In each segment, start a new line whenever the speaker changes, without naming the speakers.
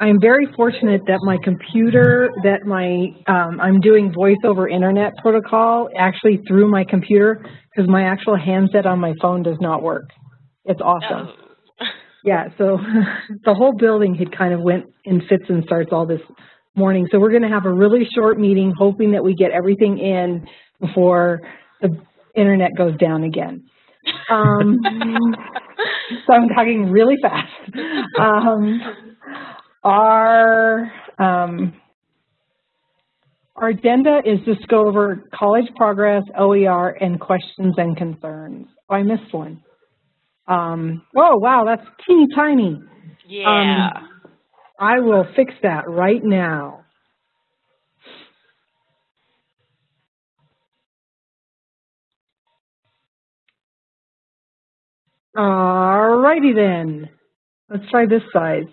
I'm very fortunate that my computer, that my, um, I'm doing voice over internet protocol actually through my computer because my actual handset on my phone does not work. It's awesome.
Oh.
Yeah, so the whole building had kind of went in fits and starts all this morning. So we're going to have a really short meeting, hoping that we get everything in before the internet goes down again. Um, so I'm talking really fast. Um, our um, our agenda is just go over college progress, OER, and questions and concerns. Oh, I missed one. Um, whoa, wow, that's teeny tiny.
Yeah.
Um, I will fix that right now. All righty then. Let's try this size.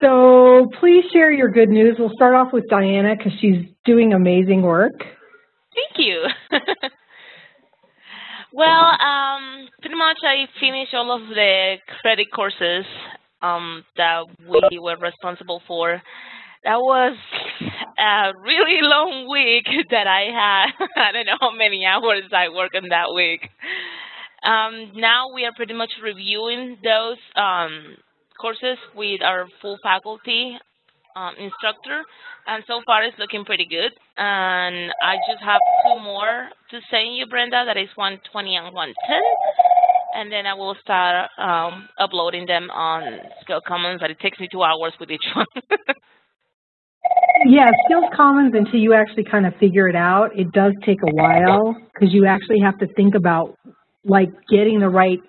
So please share your good news. We'll start off with Diana because she's doing amazing work.
Thank you. well, um, pretty much I finished all of the credit courses um, that we were responsible for. That was a really long week that I had. I don't know how many hours I worked on that week. Um, now we are pretty much reviewing those um, courses with our full faculty um, instructor, and so far it's looking pretty good. And I just have two more to send you, Brenda, that is 120 and 110. And then I will start um, uploading them on Skills Commons, but it takes me two hours with each one.
yeah, Skills Commons, until you actually kind of figure it out, it does take a while because you actually have to think about like getting the right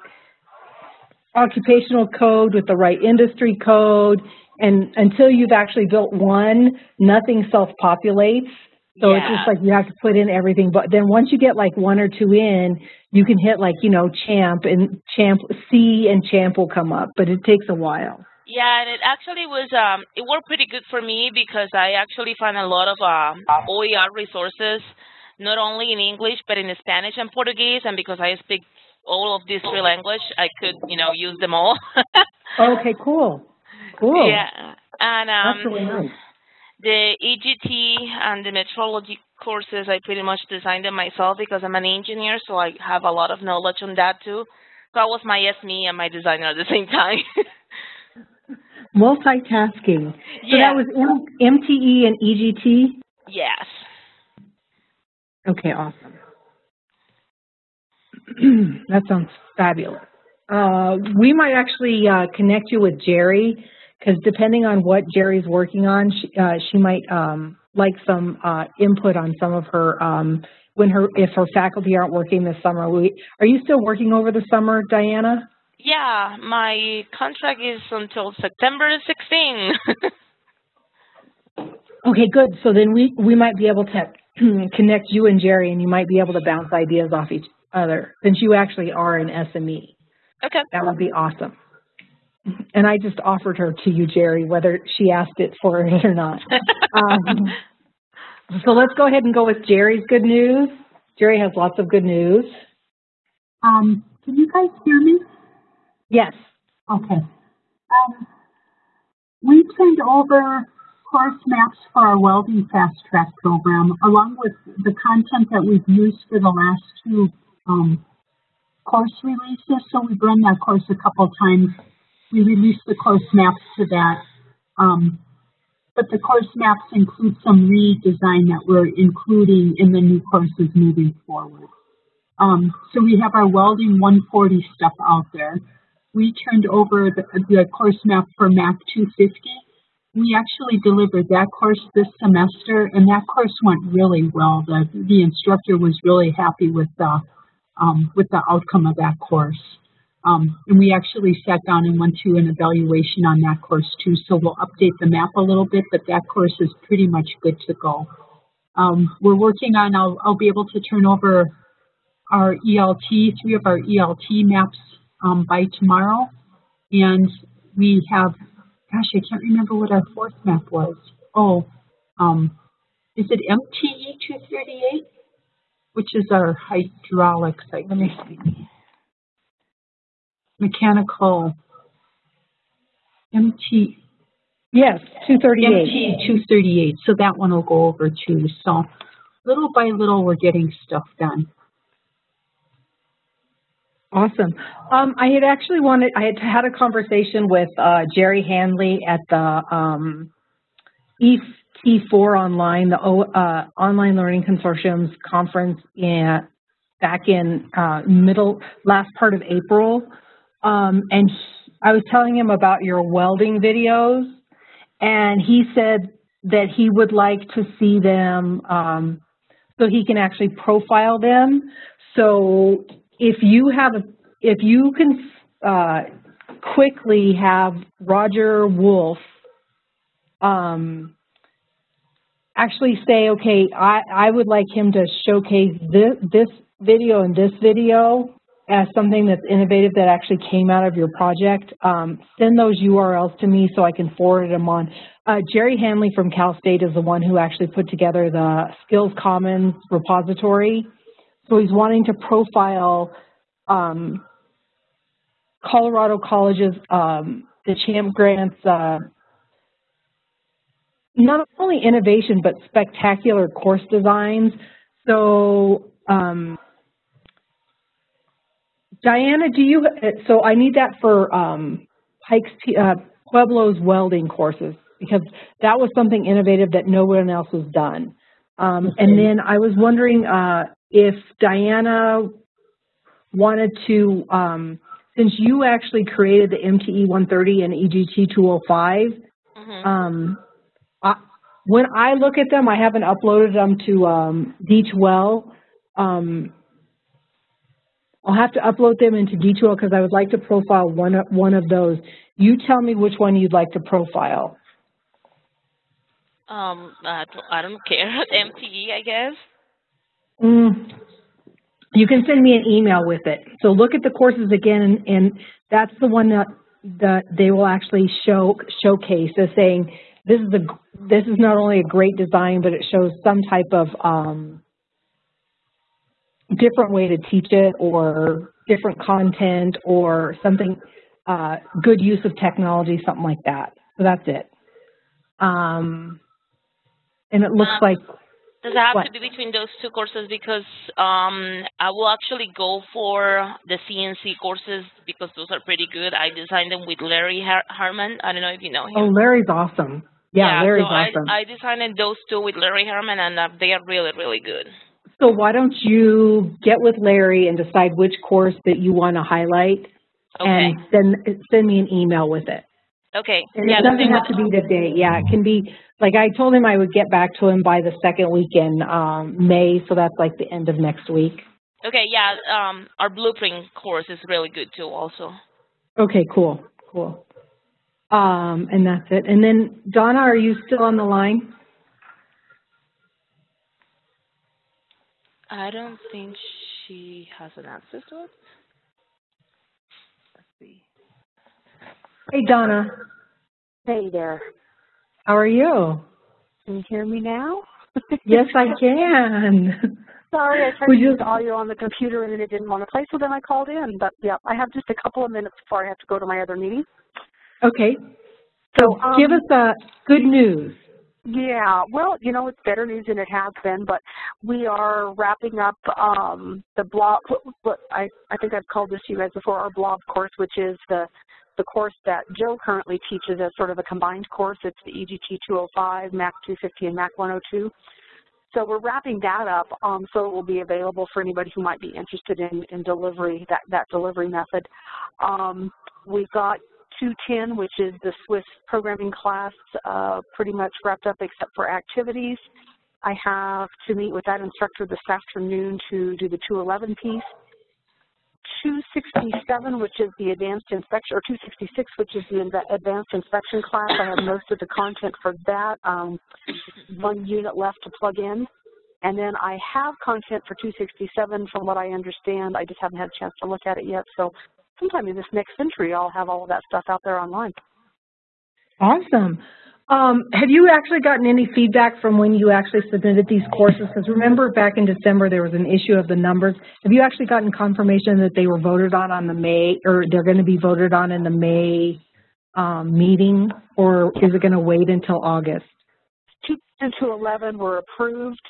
occupational code with the right industry code. And until you've actually built one, nothing self-populates. So
yeah.
it's just like you have to put in everything. But then once you get like one or two in, you can hit like, you know, champ and champ C and champ will come up, but it takes a while.
Yeah, and it actually was, um, it worked pretty good for me because I actually find a lot of um, OER resources, not only in English, but in Spanish and Portuguese. And because I speak all of these three languages, I could, you know, use them all.
okay, cool. Cool.
Yeah. And um,
really nice.
the EGT and the metrology courses, I pretty much designed them myself because I'm an engineer, so I have a lot of knowledge on that too. So I was my SME and my designer at the same time.
Multitasking. So
yeah.
that was M MTE and EGT?
Yes.
Okay, awesome. that sounds fabulous. Uh, we might actually uh, connect you with Jerry because depending on what Jerry's working on, she, uh, she might um, like some uh, input on some of her um, when her if her faculty aren't working this summer. We, are you still working over the summer, Diana?
Yeah, my contract is until September 16.
okay, good. So then we we might be able to connect you and Jerry, and you might be able to bounce ideas off each other since you actually are an SME.
Okay.
That would be awesome. And I just offered her to you, Jerry, whether she asked it for it or not. um, so let's go ahead and go with Jerry's good news. Jerry has lots of good news.
Um, can you guys hear me?
Yes.
Okay. Um, we turned over course maps for our welding fast track program, along with the content that we've used for the last two um, course releases. So we've run that course a couple times. We released the course maps to that. Um, but the course maps include some redesign that we're including in the new courses moving forward. Um, so we have our welding 140 stuff out there. We turned over the, the course map for MAC 250. We actually delivered that course this semester, and that course went really well. The, the instructor was really happy with the um, with the outcome of that course. Um, and we actually sat down and went through an evaluation on that course too. So we'll update the map a little bit, but that course is pretty much good to go. Um, we're working on, I'll, I'll be able to turn over our ELT, three of our ELT maps um, by tomorrow. And we have, gosh, I can't remember what our fourth map was. Oh, um, is it MTE 238? Which is our hydraulic site. Let me see. Mechanical MT.
Yes, 238.
MT 238, so that one will go over too. So little by little, we're getting stuff done.
Awesome. Um, I had actually wanted, I had had a conversation with uh, Jerry Hanley at the um, ET4 online, the o, uh, Online Learning Consortium's conference in, back in uh, middle, last part of April. Um, and he, I was telling him about your welding videos, and he said that he would like to see them um, so he can actually profile them. So if you have, if you can uh, quickly have Roger Wolf um, actually say, okay, I, I would like him to showcase this, this video and this video as something that's innovative that actually came out of your project, um, send those URLs to me so I can forward them on. Uh, Jerry Hanley from Cal State is the one who actually put together the Skills Commons repository. So he's wanting to profile um, Colorado colleges, um, the CHAMP grants, uh, not only innovation, but spectacular course designs. So, um, Diana, do you, so I need that for um, Pikes, uh, Pueblo's welding courses because that was something innovative that no one else has done. Um. And then I was wondering uh, if Diana wanted to, um, since you actually created the MTE 130 and EGT 205, mm -hmm. um, I, when I look at them, I haven't uploaded them to um, D2L. Um, I'll have to upload them into D2L because I would like to profile one of, one of those. You tell me which one you'd like to profile.
Um, I don't, I don't care. MTE, I guess.
Mm, you can send me an email with it. So look at the courses again, and, and that's the one that that they will actually show showcase as saying this is a this is not only a great design, but it shows some type of um, different way to teach it or different content or something, uh, good use of technology, something like that. So that's it. Um, and it looks um, like.
Does it have what? to be between those two courses? Because um, I will actually go for the CNC courses because those are pretty good. I designed them with Larry Har Harman. I don't know if you know him.
Oh, Larry's awesome. Yeah,
yeah
Larry's
so
awesome.
I, I designed those two with Larry Herman, and uh, they are really, really good.
So why don't you get with Larry and decide which course that you want to highlight
okay.
and send send me an email with it.
Okay.
And
yeah,
it doesn't have to be today. Yeah, it can be like I told him I would get back to him by the second week in um, May, so that's like the end of next week.
Okay, yeah, um, our blueprint course is really good too also.
Okay, cool, cool. Um, and that's it. And then Donna, are you still on the line?
I don't think she has an answer to it. Let's see.
Hey, Donna.
Hey there.
How are you?
Can you hear me now?
yes, I can.
Sorry, I tried to use audio on the computer and it didn't want to play, so then I called in. But yeah, I have just a couple of minutes before I have to go to my other meeting.
Okay. So um, give us a good news.
Yeah, well, you know, it's better news than it has been, but we are wrapping up um, the blog, what I, I think I've called this to you guys before, our blog course, which is the, the course that Joe currently teaches as sort of a combined course. It's the EGT 205, MAC 250, and MAC 102. So we're wrapping that up um, so it will be available for anybody who might be interested in, in delivery, that, that delivery method. Um, we've got 210, which is the Swiss programming class, uh, pretty much wrapped up except for activities. I have to meet with that instructor this afternoon to do the 211 piece. 267, which is the advanced inspection, or 266, which is the advanced inspection class. I have most of the content for that. Um, one unit left to plug in. And then I have content for 267 from what I understand. I just haven't had a chance to look at it yet. So sometime in this next century, I'll have all of that stuff out there online.
Awesome. Um, have you actually gotten any feedback from when you actually submitted these courses? Because remember back in December there was an issue of the numbers. Have you actually gotten confirmation that they were voted on on the May, or they're going to be voted on in the May um, meeting, or is it going to wait until August?
two 211 were approved.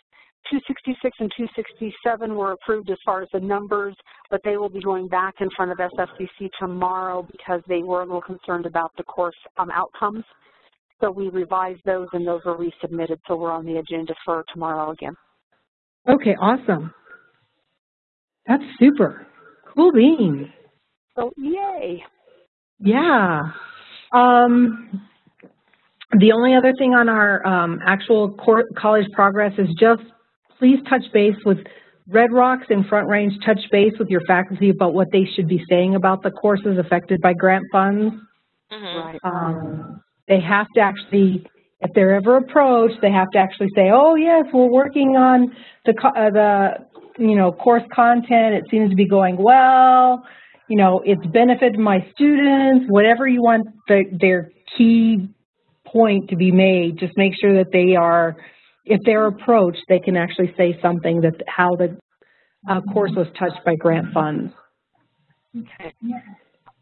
266 and 267 were approved as far as the numbers, but they will be going back in front of SFCC tomorrow because they were a little concerned about the course um, outcomes. So we revised those and those were resubmitted, so we're on the agenda for tomorrow again.
Okay, awesome. That's super. Cool beans.
So yay.
Yeah. Um, the only other thing on our um, actual college progress is just please touch base with Red Rocks and Front Range, touch base with your faculty about what they should be saying about the courses affected by grant funds.
Mm -hmm.
Right.
Um, they have to actually, if they're ever approached, they have to actually say, oh yes, we're working on the, uh, the you know, course content. It seems to be going well. You know, it's benefited my students, whatever you want the, their key point to be made, just make sure that they are if they're approached, they can actually say something that how the uh, course was touched by grant funds.
Okay.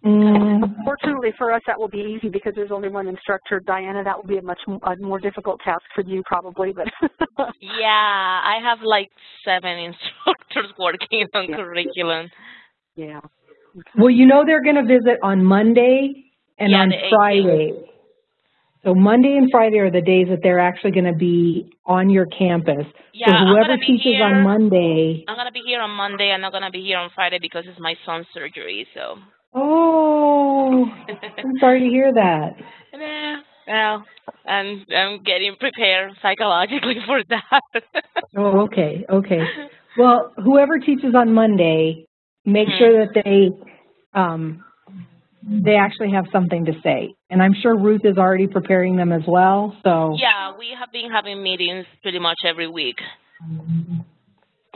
Mm.
Fortunately for us, that will be easy because there's only one instructor. Diana, that will be a much a more difficult task for you probably. But
yeah, I have like seven instructors working on
yeah.
curriculum.
Yeah.
Okay. Well, you know they're going to visit on Monday and
yeah,
on Friday. So Monday and Friday are the days that they're actually going to be on your campus.
Yeah,
so whoever
I'm
teaches
here,
on Monday.
I'm going to be here on Monday. I'm not going to be here on Friday because it's my son's surgery. So.
Oh, I'm sorry to hear that.
Yeah, well, I'm I'm getting prepared psychologically for that.
oh, okay, okay. Well, whoever teaches on Monday, make mm -hmm. sure that they um, they actually have something to say. And I'm sure Ruth is already preparing them as well, so.
Yeah, we have been having meetings pretty much every week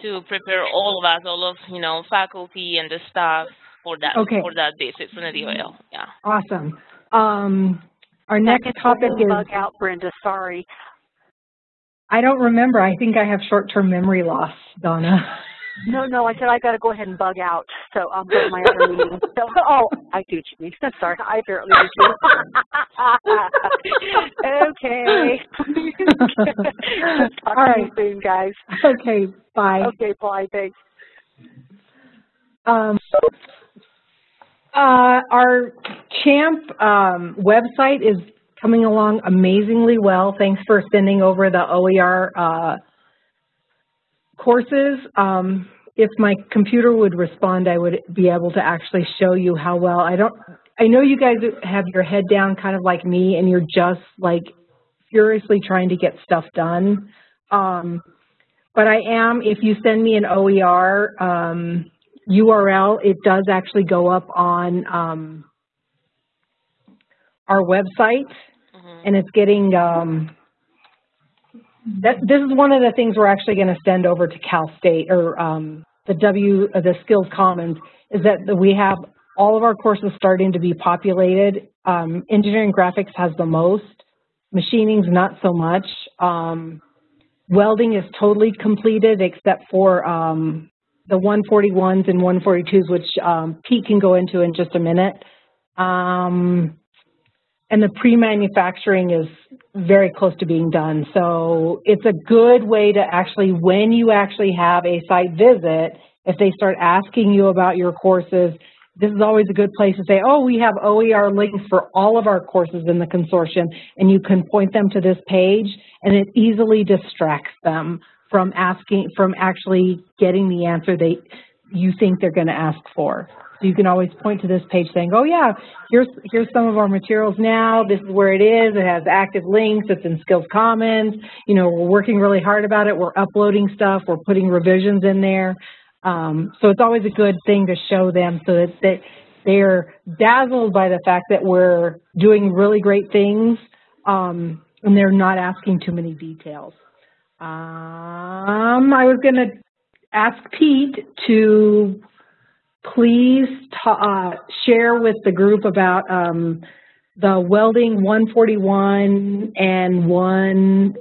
to prepare all of us, all of, you know, faculty and the staff for that,
okay.
for that visit from the DOL, yeah.
Awesome. Um, our next topic is.
Bug out, Brenda, sorry.
I don't remember. I think I have short-term memory loss, Donna.
No, no, I said I got to go ahead and bug out. So I'll go to my other meeting. So, oh, I do you mean. Sorry, I apparently do okay. Talk
All
you soon, guys.
Okay, bye.
Okay, bye. Thanks.
Um, uh, our CHAMP um, website is coming along amazingly well. Thanks for sending over the OER uh, courses, um, if my computer would respond, I would be able to actually show you how well. I don't, I know you guys have your head down kind of like me and you're just like furiously trying to get stuff done. Um, but I am, if you send me an OER um, URL, it does actually go up on um, our website
mm -hmm.
and it's getting, um, that, this is one of the things we're actually going to send over to Cal State or um, the W, uh, the Skills Commons, is that we have all of our courses starting to be populated. Um, engineering graphics has the most, machining's not so much. Um, welding is totally completed except for um, the 141s and 142s, which um, Pete can go into in just a minute. Um, and the pre-manufacturing is very close to being done. So it's a good way to actually, when you actually have a site visit, if they start asking you about your courses, this is always a good place to say, oh, we have OER links for all of our courses in the consortium, and you can point them to this page, and it easily distracts them from asking, from actually getting the answer they you think they're going to ask for. So you can always point to this page saying, oh yeah, here's, here's some of our materials now, this is where it is, it has active links, it's in Skills Commons, you know, we're working really hard about it, we're uploading stuff, we're putting revisions in there. Um, so it's always a good thing to show them so that they, they're dazzled by the fact that we're doing really great things um, and they're not asking too many details. Um, I was going to ask Pete to please uh, share with the group about um, the welding 141 and 1,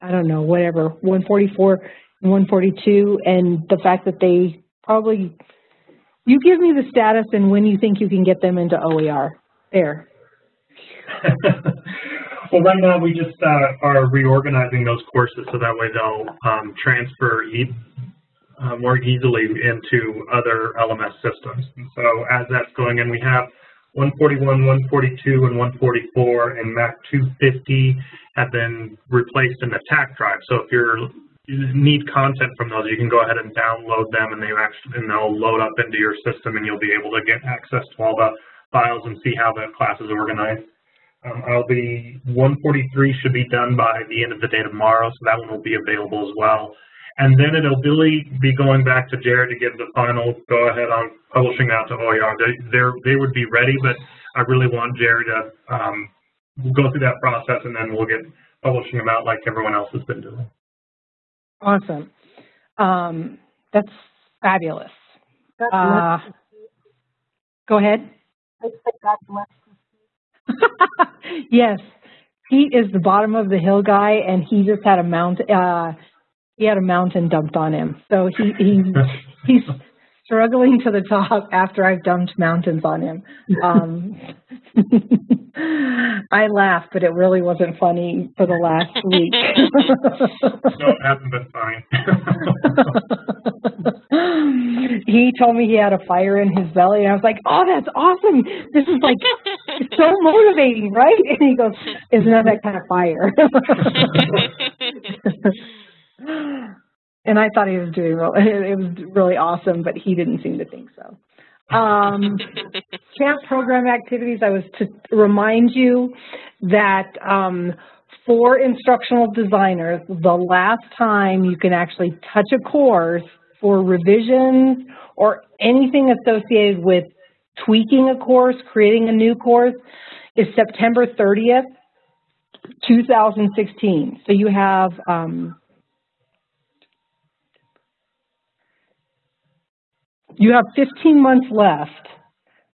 I don't know, whatever, 144 and 142, and the fact that they probably, you give me the status and when you think you can get them into OER. There.
well, right now we just uh, are reorganizing those courses so that way they'll um, transfer e uh, more easily into other LMS systems. And so as that's going in, we have 141, 142, and 144 and Mac 250 have been replaced in the TAC drive. So if you're you need content from those, you can go ahead and download them, and they actually and they'll load up into your system, and you'll be able to get access to all the files and see how the class is organized. Um, I'll be 143 should be done by the end of the day tomorrow, so that one will be available as well. And then it'll really be going back to Jared to give the final go ahead on publishing out to OER. They they would be ready, but I really want Jared to um, go through that process, and then we'll get publishing them out like everyone else has been doing.
Awesome. Um, that's fabulous. Uh, go ahead. yes, Pete is the bottom of the hill guy, and he just had a mount. Uh, he had a mountain dumped on him, so he he he's struggling to the top after I've dumped mountains on him. Um, I laughed, but it really wasn't funny for the last week.
no, it hasn't been
fine. he told me he had a fire in his belly, and I was like, "Oh, that's awesome! This is like so motivating, right?" And he goes, "It's not that kind of fire." and I thought he was doing well. It was really awesome, but he didn't seem to think so. Um, CHAMP program activities, I was to remind you that um, for instructional designers, the last time you can actually touch a course for revisions or anything associated with tweaking a course, creating a new course, is September 30th, 2016. So you have um, you have 15 months left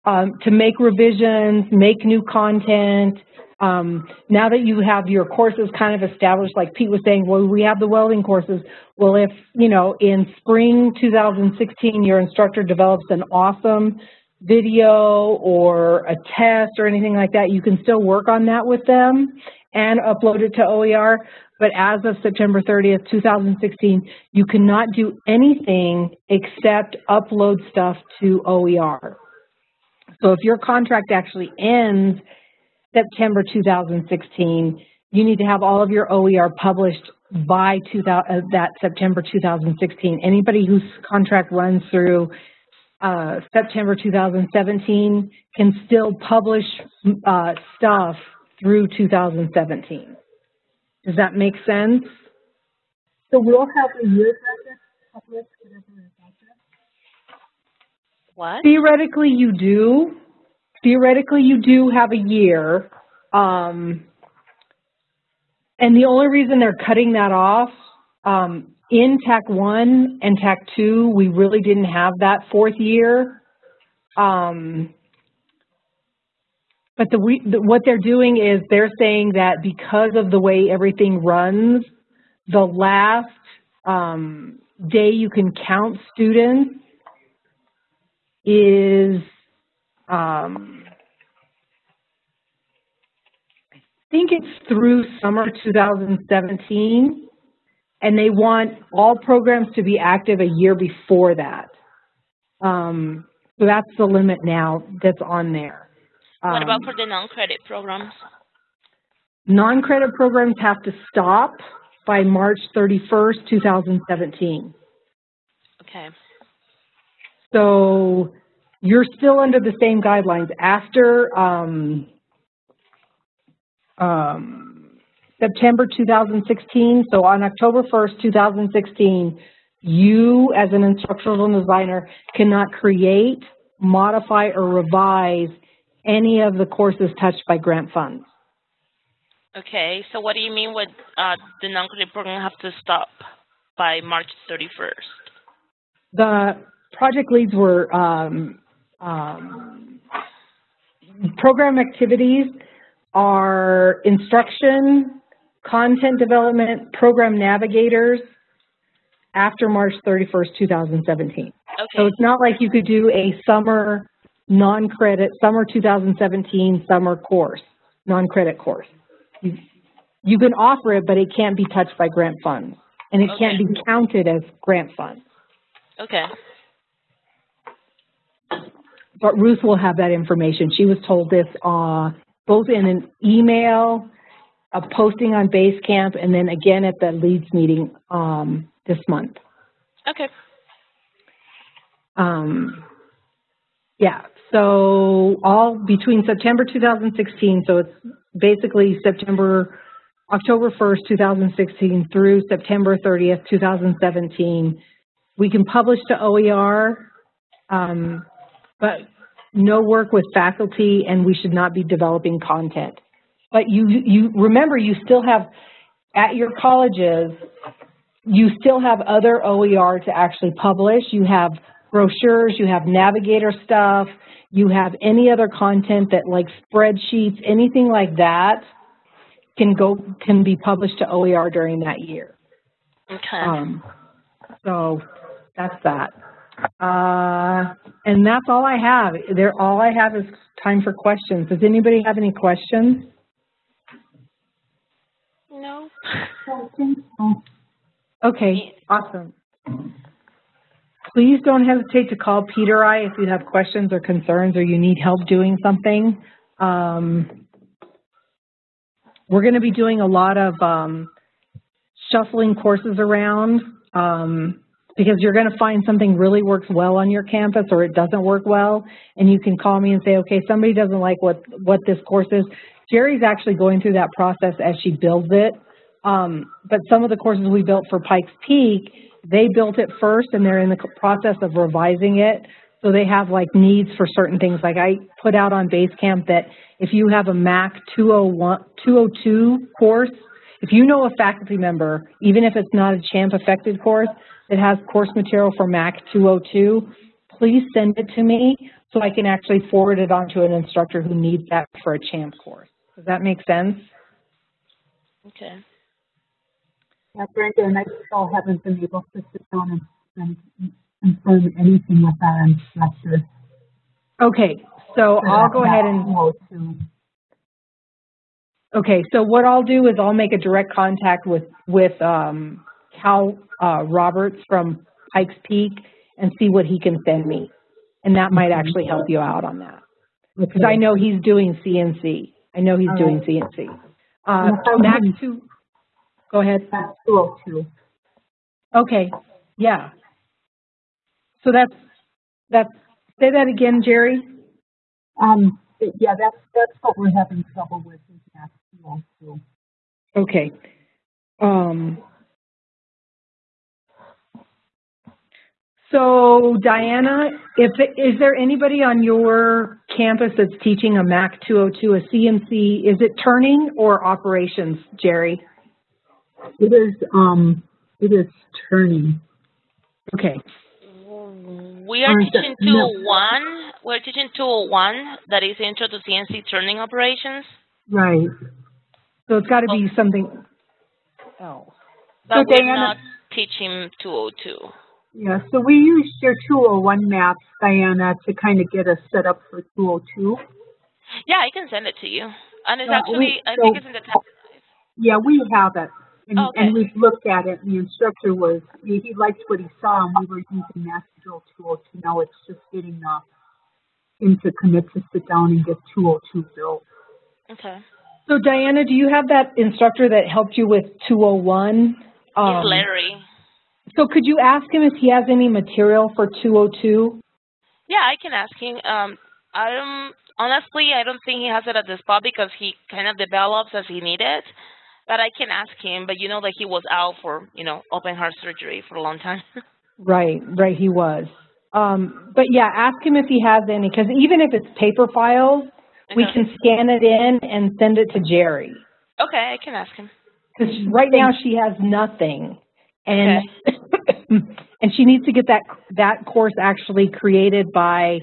um, to make revisions, make new content. Um, now that you have your courses kind of established, like Pete was saying, well, we have the welding courses. Well, if, you know, in spring 2016, your instructor develops an awesome video or a test or anything like that, you can still work on that with them and upload it to OER. But as of September 30th, 2016, you cannot do anything except upload stuff to OER. So if your contract actually ends September 2016, you need to have all of your OER published by 2000, uh, that September 2016. Anybody whose contract runs through uh, September 2017 can still publish uh, stuff through 2017. Does that make sense?
So we'll have a year budget published
What?
Theoretically, you do. Theoretically, you do have a year. Um, and the only reason they're cutting that off, um, in TAC 1 and TAC 2, we really didn't have that fourth year. Um, but the, what they're doing is they're saying that because of the way everything runs, the last um, day you can count students is um, I think it's through summer 2017, and they want all programs to be active a year before that. Um, so that's the limit now that's on there.
What about um, for the non-credit programs?
Non-credit programs have to stop by March 31st, 2017.
Okay.
So you're still under the same guidelines. After um, um, September 2016, so on October 1st, 2016, you as an instructional designer cannot create, modify, or revise any of the courses touched by grant funds.
Okay, so what do you mean with uh, the non-credit program have to stop by March 31st?
The project leads were um, um, program activities are instruction, content development, program navigators after March 31st, 2017. Okay. So it's not like you could do a summer non-credit summer 2017 summer course. non-credit course. You, you can offer it, but it can't be touched by grant funds, and it can't be counted as grant funds.
Okay.
But Ruth will have that information. She was told this uh, both in an email, a posting on Basecamp, and then again at the Leads meeting um, this month.
Okay.
Um, yeah, so all between September 2016, so it's basically September, October 1st, 2016 through September 30th, 2017. We can publish to OER, um, but no work with faculty and we should not be developing content. But you, you remember you still have, at your colleges, you still have other OER to actually publish. You have brochures, you have navigator stuff, you have any other content that like spreadsheets, anything like that can go, can be published to OER during that year.
Okay.
Um, so that's that. Uh, and that's all I have. There, all I have is time for questions. Does anybody have any questions?
no.
Okay, awesome. Please don't hesitate to call Peter I if you have questions or concerns or you need help doing something. Um, we're going to be doing a lot of um, shuffling courses around um, because you're going to find something really works well on your campus or it doesn't work well, and you can call me and say, okay, somebody doesn't like what, what this course is. Jerry's actually going through that process as she builds it. Um, but some of the courses we built for Pikes Peak, they built it first and they're in the process of revising it. So they have like needs for certain things. Like I put out on Basecamp that if you have a MAC 201, 202 course, if you know a faculty member, even if it's not a CHAMP affected course, that has course material for MAC 202, please send it to me so I can actually forward it on to an instructor who needs that for a CHAMP course. Does that make sense?
Okay.
Yeah, Brenda and I still haven't been able to sit down and, and confirm anything with our instructor.
Okay, so I'll go ahead and,
and.
okay, so what I'll do is I'll make a direct contact with, with um, Cal uh, Roberts from Pikes Peak and see what he can send me. And that might actually help you out on that. Because I know he's doing CNC. I know he's
All
doing
right.
CNC. Uh,
And if
Mac two, go ahead.
That's two oh two.
Okay, yeah. So that's, that's, say that again, Jerry?
Um, yeah, that's, that's what we're having trouble with is that two.
Okay. Um, so Diana, if, is there anybody on your campus that's teaching a MAC 202, a CNC? Is it turning or operations, Jerry?
It is, um, it is turning.
Okay.
We are
Or is it-
teaching
no.
201. We're teaching 201, that is Intro to CNC Turning Operations.
Right.
So it's got to be something else.
But we're
Diana-
not teaching 202.
Yeah, so we used your two oh one maps, Diana, to kind of get us set up for two oh two.
Yeah, I can send it to you. And it's
Uh,
actually,
we-
I
so-
think it's in the tab.
Yeah, we have it. And,
Okay.
and we've looked at it, and the instructor was, he, he liked what he saw, and we were using Master Drill 202. Now it's just getting, uh, him to commit to sit down and get 202 built.
Okay.
So Diana, do you have that instructor that helped you with 201? Um,
It's Larry.
So could you ask him if he has any material for 202?
Yeah, I can ask him. Um, I don't, honestly, I don't think he has it at the spot because he kind of develops as he needed. But I can ask him, but you know that he was out for, you know, open heart surgery for a long time.
Right, right, he was. Um, but yeah, ask him if he has any, because even if it's paper files, we can scan it in and send it to Jerry.
Okay, I can ask him.
Because right now she has nothing, and and she needs to get that that course actually created by.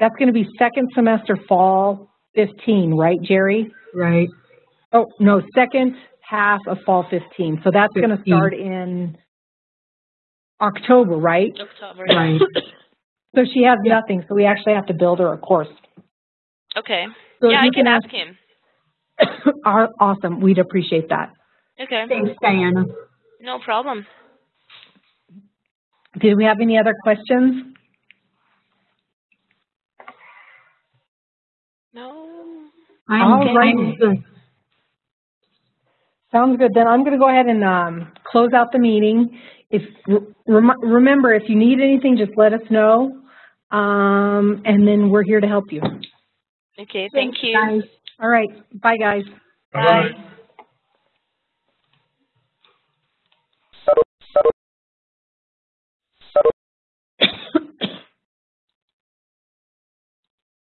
That's going to be second semester fall 15, right, Jerry?
Right.
Oh no, second half of fall 15. So that's going to start in October, right?
October.
Right.
So she has nothing, so we actually have to build her a course.
Okay.
So
yeah,
you
I can
ask-
ask him.
Aw- Awesome, we'd appreciate that.
Okay,
Thanks, Diana.
no problem.
Did we have any other questions?
No.
I'm
All righty.
I'm good.
Sounds good. Then I'm going to go ahead and um, close out the meeting. If rem remember, if you need anything, just let us know, um, and then we're here to help you.
Okay, thank you.
Guys.
All right. Bye, guys.
Bye.